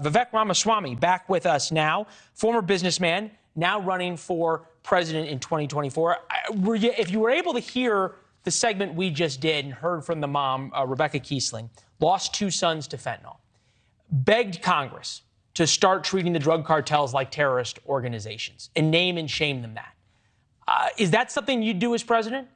Vivek Ramaswamy back with us now, former businessman, now running for president in 2024. You, if you were able to hear the segment we just did and heard from the mom, uh, Rebecca Kiessling, lost two sons to fentanyl, begged Congress to start treating the drug cartels like terrorist organizations and name and shame them that. Uh, is that something you'd do as president?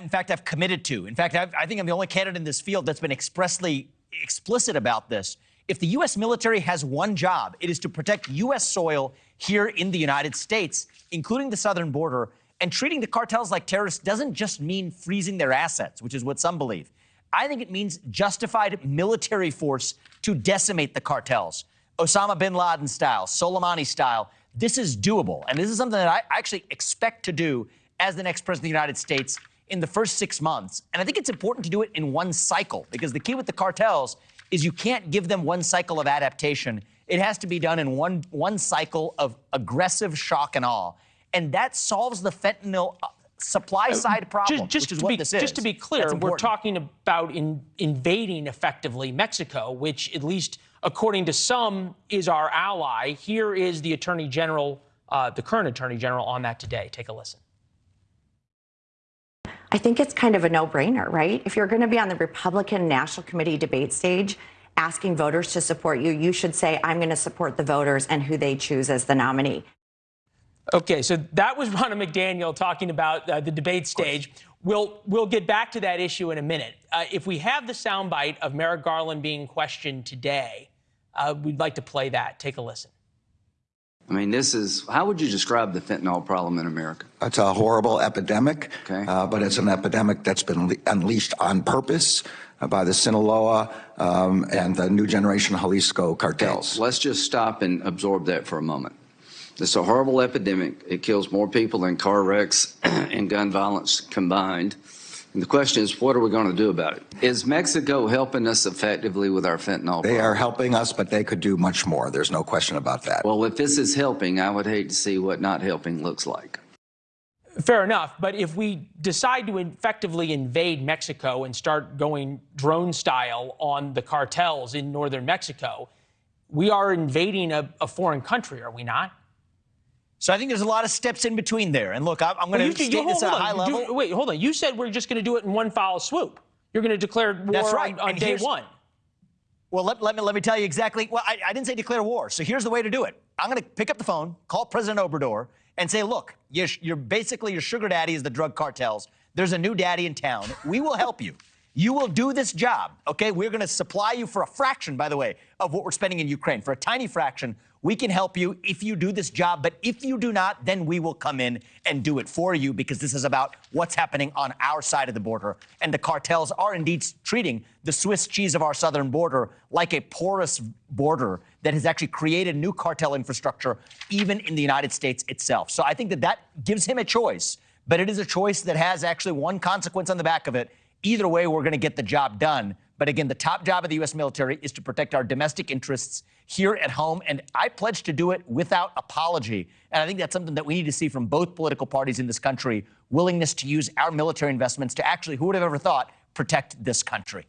In fact, I've committed to. In fact, I've, I think I'm the only candidate in this field that's been expressly explicit about this. If the U.S. military has one job, it is to protect U.S. soil here in the United States, including the southern border. And treating the cartels like terrorists doesn't just mean freezing their assets, which is what some believe. I think it means justified military force to decimate the cartels, Osama bin Laden style, Soleimani style. This is doable. And this is something that I actually expect to do as the next president of the United States in the first six months. And I think it's important to do it in one cycle because the key with the cartels is you can't give them one cycle of adaptation. It has to be done in one, one cycle of aggressive shock and awe. And that solves the fentanyl uh, supply uh, side problem, just, just what be. Just to be clear, we're talking about in, invading effectively Mexico, which, at least according to some, is our ally. Here is the Attorney General, uh, the current Attorney General, on that today. Take a listen. I think it's kind of a no brainer, right? If you're going to be on the Republican National Committee debate stage asking voters to support you, you should say, I'm going to support the voters and who they choose as the nominee. Okay, so that was Ronna McDaniel talking about uh, the debate stage. We'll, we'll get back to that issue in a minute. Uh, if we have the soundbite of Merrick Garland being questioned today, uh, we'd like to play that. Take a listen. I mean, this is, how would you describe the fentanyl problem in America? It's a horrible epidemic, okay. uh, but it's an epidemic that's been unleashed on purpose uh, by the Sinaloa um, and the new generation Jalisco cartels. Okay. Let's just stop and absorb that for a moment. It's a horrible epidemic. It kills more people than car wrecks and gun violence combined. And the question is, what are we going to do about it? Is Mexico helping us effectively with our fentanyl? They problem? are helping us, but they could do much more. There's no question about that. Well, if this is helping, I would hate to see what not helping looks like. Fair enough. But if we decide to effectively invade Mexico and start going drone style on the cartels in northern Mexico, we are invading a, a foreign country, are we not? So I think there's a lot of steps in between there. And look, I'm, I'm going to state you, this at a high level. Do, wait, hold on. You said we're just going to do it in one foul swoop. You're going to declare war That's right. on, on day one. Well, let, let, me, let me tell you exactly. Well, I, I, didn't say declare war. So here's the way to do it. I'm going to pick up the phone, call President Obrador, and say, look, you're, you're basically your sugar daddy is the drug cartels. There's a new daddy in town. We will help you. You will do this job, okay? We're going to supply you for a fraction, by the way, of what we're spending in Ukraine. For a tiny fraction, we can help you if you do this job. But if you do not, then we will come in and do it for you because this is about what's happening on our side of the border. And the cartels are indeed treating the Swiss cheese of our southern border like a porous border that has actually created new cartel infrastructure, even in the United States itself. So I think that that gives him a choice. But it is a choice that has actually one consequence on the back of it, Either way, we're going to get the job done. But again, the top job of the U.S. military is to protect our domestic interests here at home. And I pledge to do it without apology. And I think that's something that we need to see from both political parties in this country willingness to use our military investments to actually, who would have ever thought, protect this country.